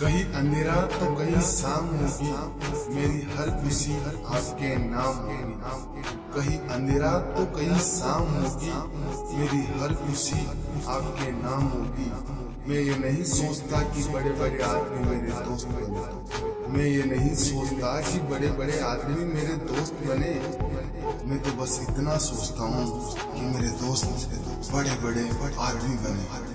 कहीं अंधेरा तो कहीं शाम होगी मेरी हर खुशी आपके नाम होगी कहीं अंधेरा तो कहीं शाम होगी मेरी हर खुशी आपके नाम होगी मैं ये नहीं सोचता कि बड़े बड़े आदमी मेरे दोस्त बने। मैं ये नहीं सोचता कि बड़े बड़े आदमी मेरे दोस्त बने। मैं तो बस इतना सोचता हूँ कि मेरे दोस्त बड़े बड़े आदमी बने।